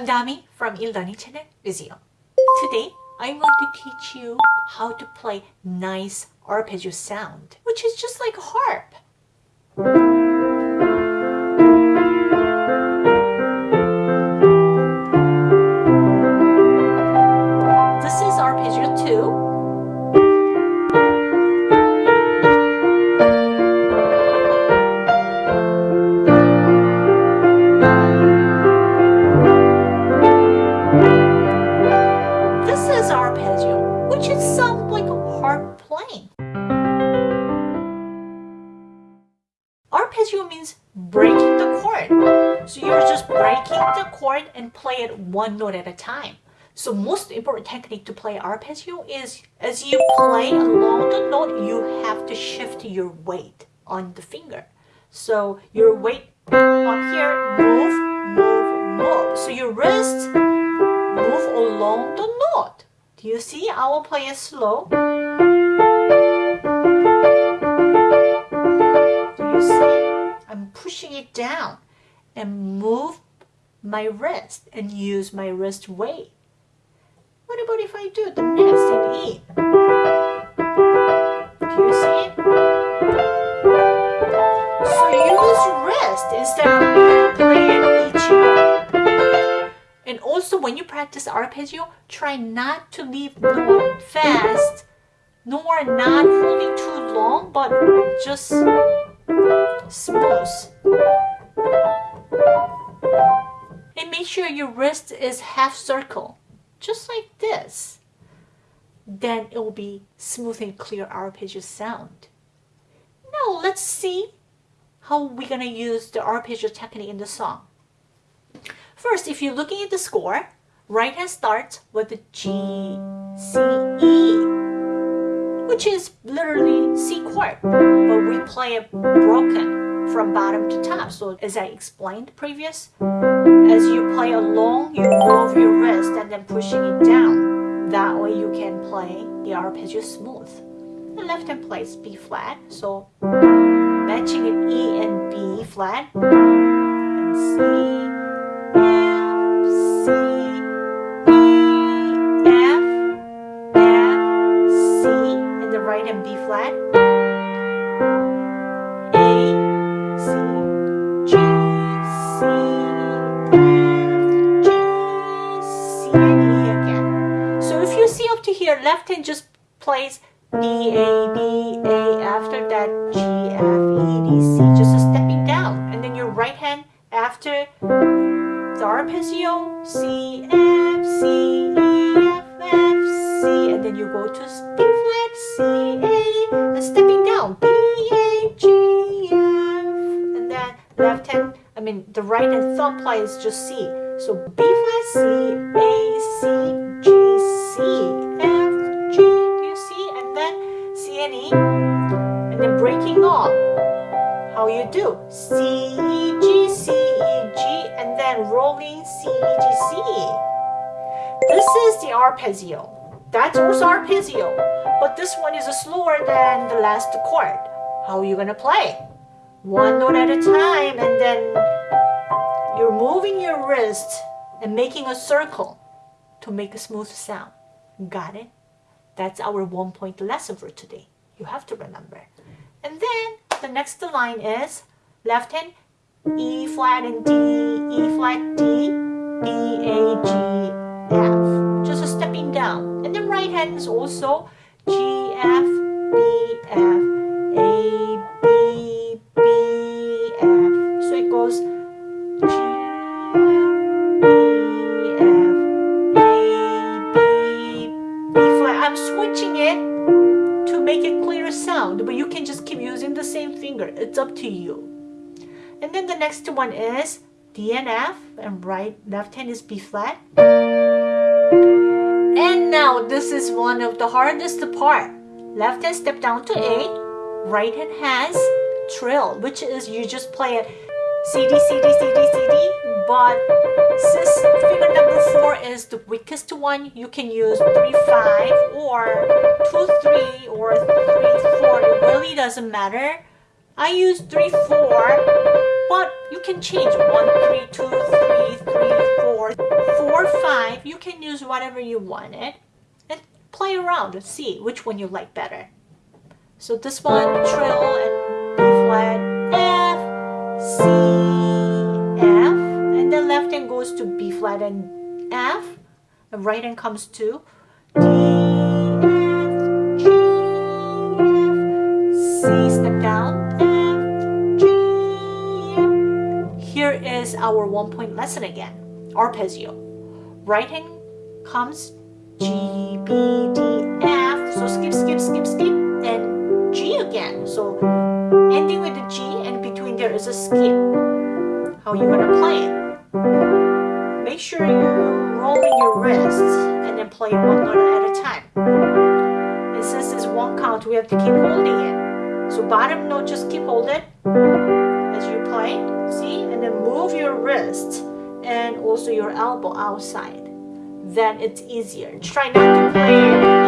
I'm Dami from eLearning Channel Vizio. Today, I want to teach you how to play nice arpeggio sound, which is just like a harp. Arpeggio means breaking the chord. So you're just breaking the chord and play it one note at a time. So most important technique to play arpeggio is as you play along the note, you have to shift your weight on the finger. So your weight up here, move, move, move. So your wrist move along the note. Do you see? I will play it slow. Pushing it down and move my wrist and use my wrist weight. What about if I do the next and E? Do you see it? So use wrist instead of playing each note. And also when you practice arpeggio, try not to leave note fast nor not holding too long, but just smooth. And make sure your wrist is half circle, just like this. Then it will be smooth and clear arpeggio sound. Now let's see how we're gonna use the arpeggio technique in the song. First, if you're looking at the score, right hand starts with the G, C, E which is literally C chord, but we play it broken from bottom to top. So as I explained previous, as you play along, you move your wrist and then pushing it down. That way you can play the arpeggio smooth. The left hand plays B flat, so matching an E and B flat and C here, left hand just plays B, A, B, A, after that G, F, E, D, C, just a stepping down. And then your right hand after the arpeggio, C, F, C, E, F, F, C, and then you go to B flat, C, A, and stepping down, B, A, G, F, and then left hand, I mean the right hand thumb plays just C. So B flat, C, A, C, you do? C, E, G, C, E, G, and then rolling C, E, G, C. This is the arpeggio. That's also arpeggio, but this one is slower than the last chord. How are you gonna play? One note at a time, and then you're moving your wrist and making a circle to make a smooth sound. Got it? That's our one point lesson for today. You have to remember. And then the next line is left hand E flat and D, E flat D, B, A, G, F. Just a stepping down. And then right hand is also G, finger. It's up to you. And then the next one is D and F, and right left hand is B flat. And now this is one of the hardest part. Left hand step down to A, right hand has trill, which is you just play it C D C D C D C D. But since finger number four is the weakest one, you can use three five or two three or three four. It really doesn't matter. I use three four, but you can change one three two three three, four, four, five. You can use whatever you wanted and play around and see which one you like better. So this one, trill and B flat, F, C, F, and the left hand goes to B flat and F, the right hand comes to D, F, G, F, C, our one point lesson again. Arpeggio. Hand comes G, B, D, F. So skip, skip, skip, skip, and G again. So ending with the G and between there is a skip. How you gonna play it? Make sure you're rolling your wrists and then play one note at a time. And since it's one count, we have to keep holding it. So bottom note, just keep holding play. See? And then move your wrist and also your elbow outside. Then it's easier. Try not to play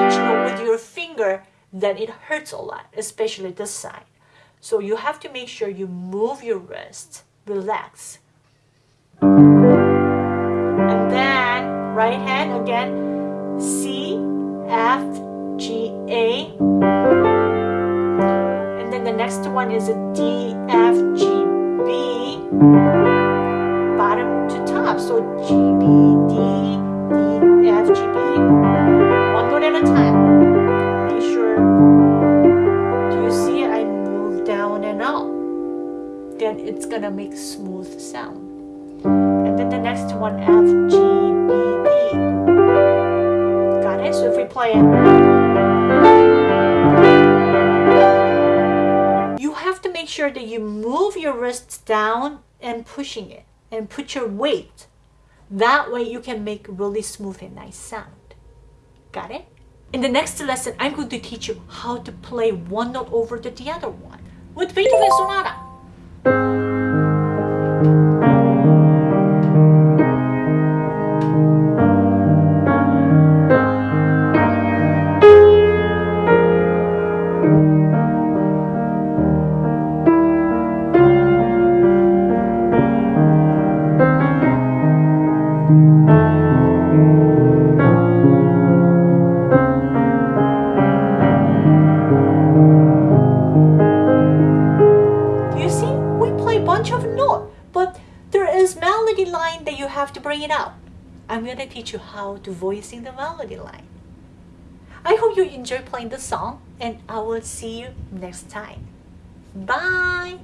each note with your finger, then it hurts a lot, especially this side. So you have to make sure you move your wrist, relax. And then right hand again, C, F, G, A. And then the next one is a D, F. Bottom to top. So G, B, D, D, F, G, B. One note at a time. Make sure. Do you see I move down and up? Then it's gonna make smooth sound. And then the next one, F, G, B, B. Got it? So if we play it, sure that you move your wrists down and pushing it and put your weight. That way you can make really smooth and nice sound. Got it? In the next lesson, I'm going to teach you how to play one note over the other one with Beethoven Sonata. You melody line that you have to bring it out. I'm gonna teach you how to voicing the melody line. I hope you enjoy playing the song and I will see you next time. Bye!